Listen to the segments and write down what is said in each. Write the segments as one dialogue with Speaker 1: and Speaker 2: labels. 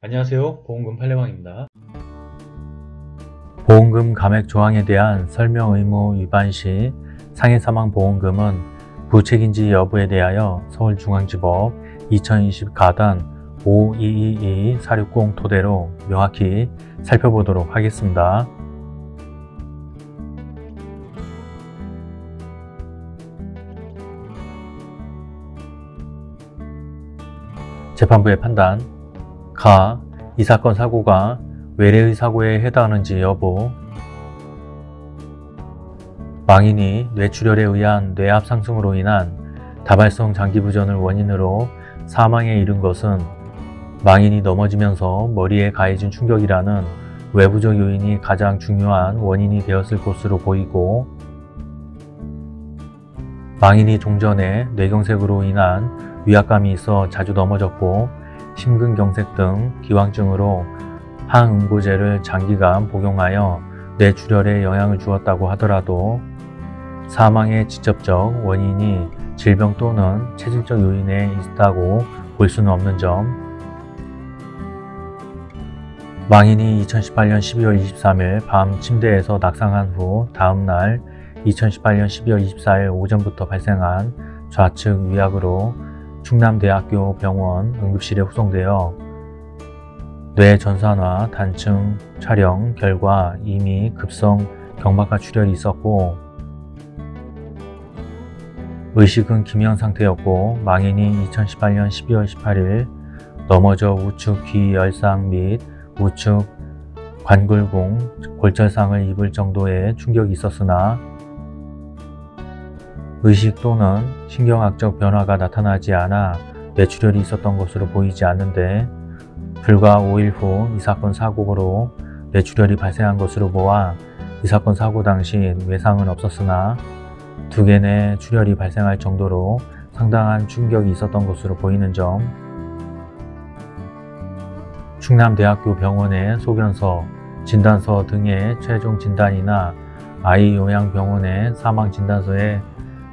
Speaker 1: 안녕하세요. 보험금 판례방입니다. 보험금 감액 조항에 대한 설명 의무 위반 시 상해사망보험금은 부책인지 여부에 대하여 서울중앙지법 2020 가단 5222 460 토대로 명확히 살펴보도록 하겠습니다. 재판부의 판단 가. 이 사건 사고가 외래의 사고에 해당하는지 여부 망인이 뇌출혈에 의한 뇌압 상승으로 인한 다발성 장기부전을 원인으로 사망에 이른 것은 망인이 넘어지면서 머리에 가해진 충격이라는 외부적 요인이 가장 중요한 원인이 되었을 것으로 보이고 망인이 종전에 뇌경색으로 인한 위압감이 있어 자주 넘어졌고 심근경색 등 기왕증으로 항응고제를 장기간 복용하여 뇌출혈에 영향을 주었다고 하더라도 사망의 직접적 원인이 질병 또는 체질적 요인에 있다고 볼 수는 없는 점. 망인이 2018년 12월 23일 밤 침대에서 낙상한 후 다음날 2018년 12월 24일 오전부터 발생한 좌측 위압으로 충남대학교 병원 응급실에 후송되어 뇌전산화 단층 촬영 결과 이미 급성 경막하 출혈이 있었고 의식은 기명 상태였고 망인이 2018년 12월 18일 넘어져 우측 귀 열상 및 우측 관골공 골절상을 입을 정도의 충격이 있었으나 의식 또는 신경학적 변화가 나타나지 않아 뇌출혈이 있었던 것으로 보이지 않는데 불과 5일 후 이 사건 사고로 뇌출혈이 발생한 것으로 보아 이 사건 사고 당시 외상은 없었으나 두개내 출혈이 발생할 정도로 상당한 충격이 있었던 것으로 보이는 점. 충남대학교 병원의 소견서, 진단서 등의 최종 진단이나 아이요양병원의 사망진단서에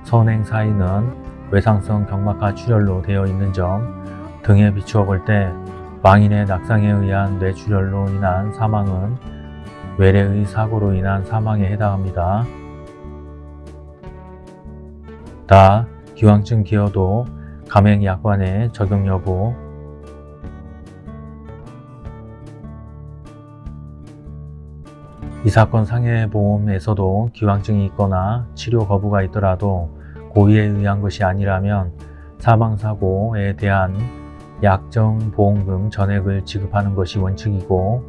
Speaker 1: 선행 사인은 외상성 경막하 출혈로 되어 있는 점 등에 비추어 볼 때 망인의 낙상에 의한 뇌출혈로 인한 사망은 외래의 사고로 인한 사망에 해당합니다. 다 기왕증 기여도 감액약관의 적용 여부 이 사건 상해보험에서도 기왕증이 있거나 치료 거부가 있더라도 고의에 의한 것이 아니라면 사망사고에 대한 약정보험금 전액을 지급하는 것이 원칙이고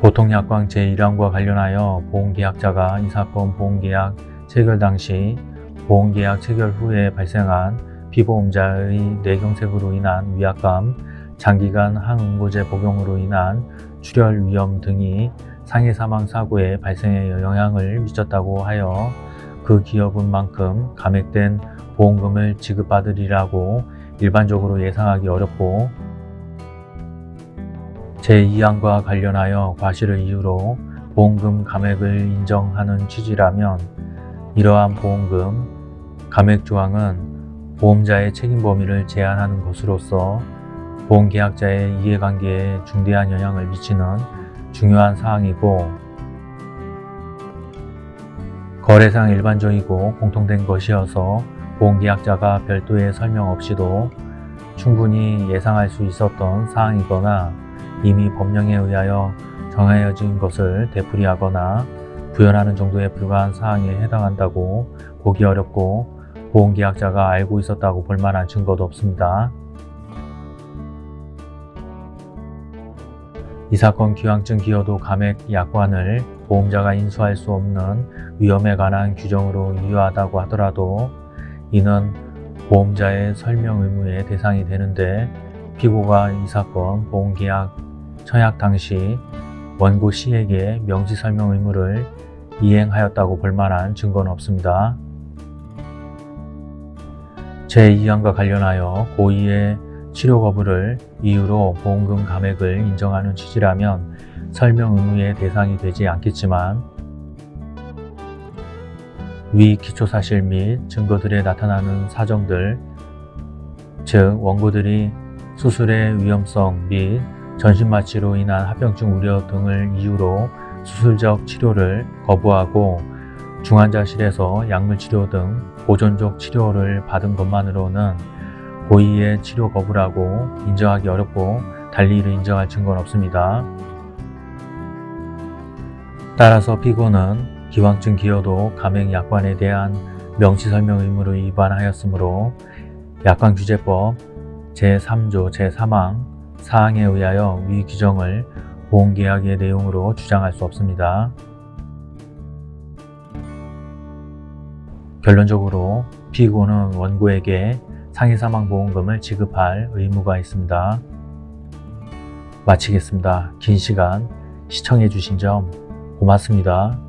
Speaker 1: 보통약관 제1항과 관련하여 보험계약자가 이 사건 보험계약 체결 당시 보험계약 체결 후에 발생한 피보험자의 뇌경색으로 인한 위압감, 장기간 항응고제 복용으로 인한 출혈 위험 등이 상해 사망 사고의 발생에 영향을 미쳤다고 하여 그 기업은 만큼 감액된 보험금을 지급받으리라고 일반적으로 예상하기 어렵고 제2항과 관련하여 과실을 이유로 보험금 감액을 인정하는 취지라면 이러한 보험금 감액 조항은 보험자의 책임 범위를 제한하는 것으로서 보험계약자의 이해관계에 중대한 영향을 미치는 중요한 사항이고 거래상 일반적이고 공통된 것이어서 보험계약자가 별도의 설명 없이도 충분히 예상할 수 있었던 사항이거나 이미 법령에 의하여 정해진 것을 되풀이하거나 부연하는 정도에 불과한 사항에 해당한다고 보기 어렵고 보험계약자가 알고 있었다고 볼 만한 증거도 없습니다. 이 사건 기왕증 기여도 감액 약관을 보험자가 인수할 수 없는 위험에 관한 규정으로 유효하다고 하더라도 이는 보험자의 설명 의무의 대상이 되는데 피고가 이 사건 보험계약 청약 당시 원고 C에게 명시 설명 의무를 이행하였다고 볼 만한 증거는 없습니다. 제2항과 관련하여 고의의 치료 거부를 이유로 보험금 감액을 인정하는 취지라면 설명 의무의 대상이 되지 않겠지만 위 기초사실 및 증거들에 나타나는 사정들 즉 원고들이 수술의 위험성 및 전신마취로 인한 합병증 우려 등을 이유로 수술적 치료를 거부하고 중환자실에서 약물치료 등 보존적 치료를 받은 것만으로는 고의의 치료 거부라고 인정하기 어렵고 달리 이를 인정할 증거는 없습니다. 따라서 피고는 기왕증 기여도 감행 약관에 대한 명시설명 의무를 위반하였으므로 약관규제법 제3조 제3항 사항에 의하여 위 규정을 보험계약의 내용으로 주장할 수 없습니다. 결론적으로 피고는 원고에게 상해사망보험금을 지급할 의무가 있습니다. 마치겠습니다. 긴 시간 시청해 주신 점 고맙습니다.